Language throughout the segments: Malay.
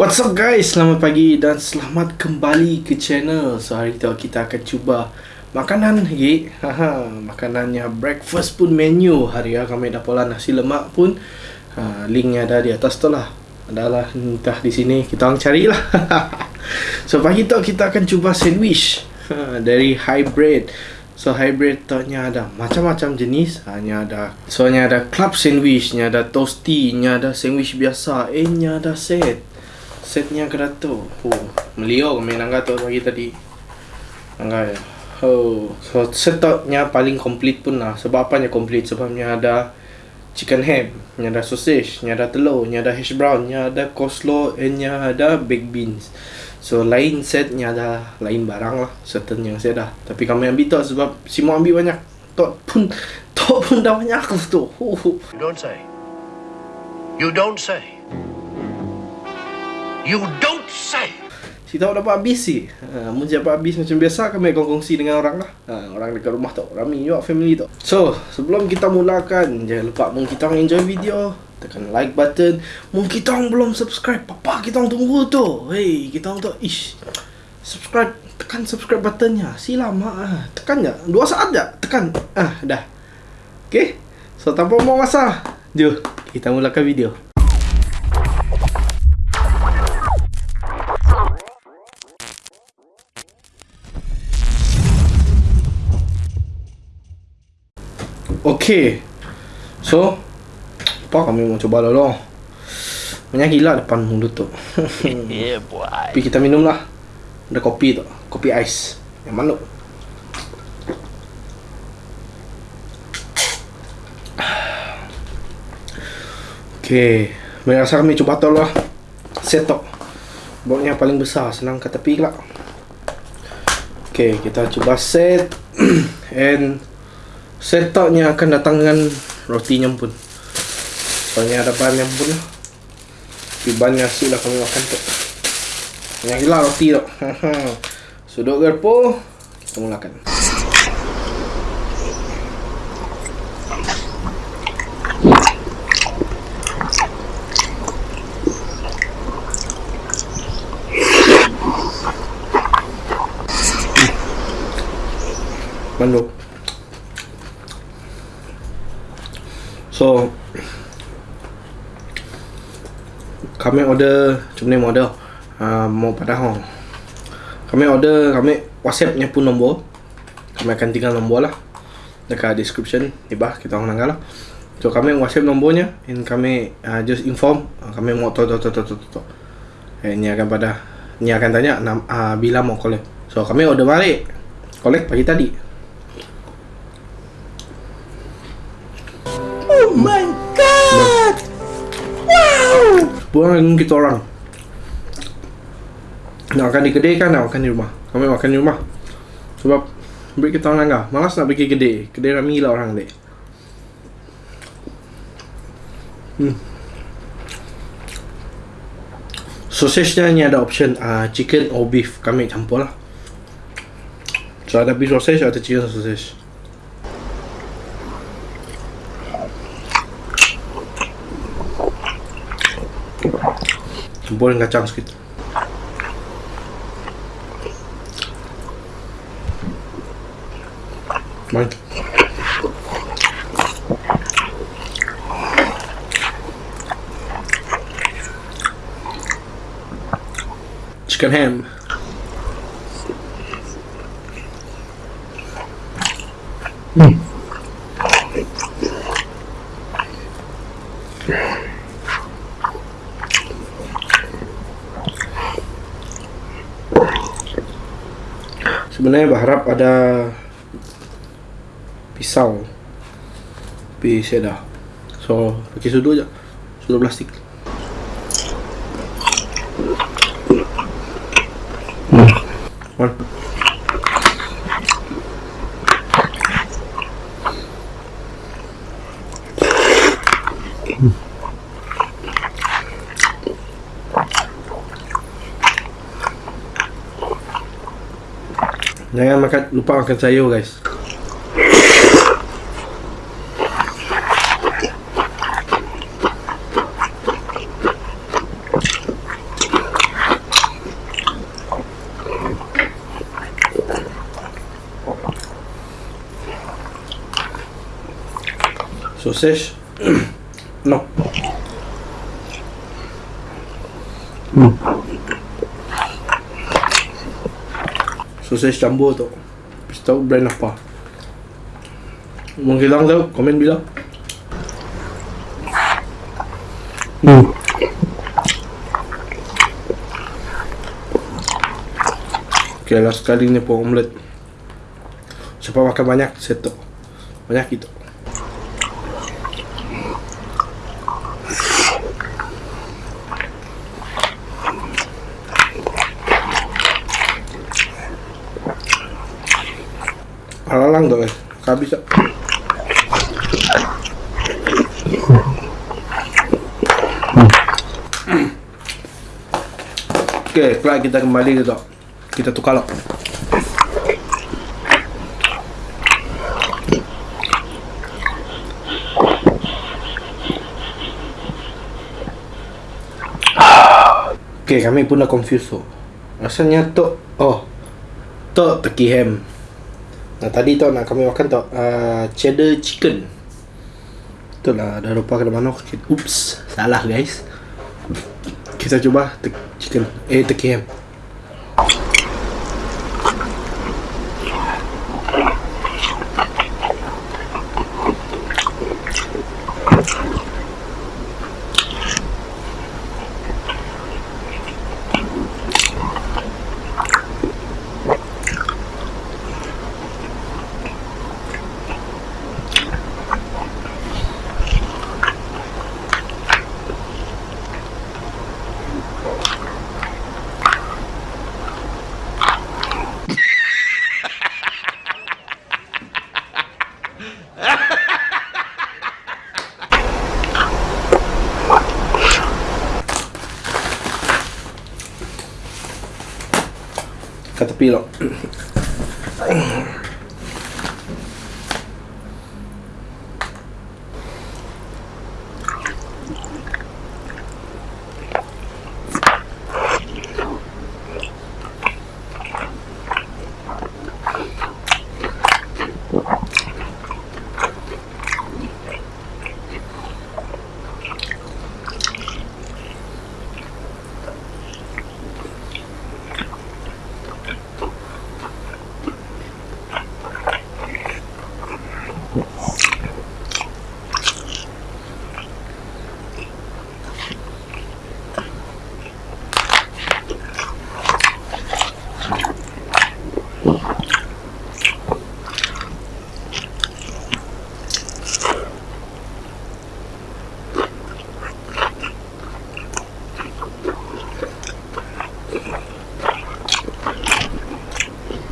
What's up guys, selamat pagi dan selamat kembali ke channel. So hari tu kita akan cuba makanan lagi Haha, Makanannya breakfast pun menu. Hari ya kami dah pola nasi lemak pun. Ha, Linknya ada di atas tu lah. Adalah entah di sini kita orang carilah. So pagi tu kita akan cuba sandwich ha, Dari hybrid. So hybrid tu ada macam-macam jenis. Hanya ada So ada club sandwich ada toasty ada sandwich biasa Eh ada set Setnya kerato Oh Meliau kami nangga tu pagi tadi? Nangga ya? Oh So setnya paling complete pun lah. Sebab apanya complete? Sebabnya ada Chicken ham Nya ada sausage Nya ada telur Nya ada hash brown Nya ada coleslaw And nya ada baked beans. So lain setnya ada lain barang lah. Certain yang saya dah Tapi kami ambil tu sebab Semua ambil banyak. Tok pun Tok pun dah banyak tu. Don't say. You don't say. You don't say. Si tahu dapat habis sih. Ha, mun dapat habis macam biasa kami akan kongsi dengan orang lah. Ha, orang dekat rumah tu. Rami juga family tu. So, sebelum kita mulakan, jangan lupa mung kita enjoy video, tekan like button. Mung kita belum subscribe, papa kita tunggu tu. Hey, kita tu ish. Subscribe, tekan subscribe buttonnya. Sila mak ah. Tekan je. Dua saat je. Tekan. Ah, dah. Okay? So, tanpa mau masa, jom kita mulakan video. Okay So Apa kami mau coba dulu? Banyak gila depan mulut tu. Yeah, boy. Tapi kita minum lah Ada kopi tu. Kopi ais. Yang mana? Okay Banyak rasa kami coba tu lah. Set tu Botnya paling besar. Senang ke tepi lah Okay kita coba set. And Setupnya akan datang dengan rotinya pun. Soalnya ada bahan yang pun. Tapi bahan nasi lah kami makan tu. Banyak gila roti tu. Sudut gerpo Kita mulakan. Mandu So Kami order Macam ni order uh, Mau pada hong Kami order Kami Whatsapp nya pun nombor. Kami akan tinggal nombor lah. Dekat description Di bawah kita orang nanggal lah. So kami whatsapp nombornya And kami uh, just inform uh, Kami mau tu tu tu tu tu Eh ni akan pada Ni akan tanya uh, Bila mau collect. So kami order balik. Collect pagi tadi. Oh my god! Wow! Buang kita orang. Nak makan di kedai kan nak makan di rumah. Kami makan di rumah. Sebab Beri kita orang langgar. Malas nak pergi kedai. Kedai rami lah orang dek hmm. Sausage-nya ni ada option uh, Chicken or beef. Kami campur lah. So ada beef sausage Ada chicken sausage Dengan kacang sikit. Mantap Chicken ham Sebenarnya berharap ada pisau Tapi saya dah So pakai sudut je Sudut plastik Hmm. One. Jangan makan lupa makan sayur guys. Sosis. no. Hmm. Sausage campur tu. Habis tahu brand apa. Menghilang tahu, komen bilang. Okay, last kali ni pun omelette. Siapa makan banyak, settle. Banyak itu. Alalang tu eh. Habis tak? Okay, kelak kita kembali ke tak? Kita tukar lah. Okay, kami pun dah confused tu. Rasanya tok, oh, tok teki ham. Nah tadi tu nak kami makan tu uh, cheddar chicken. Itulah dah lupa ke mana. Oops, salah guys. Kita cuba te- chicken, eh ham. Kat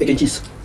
tepi lah. Egg and cheese.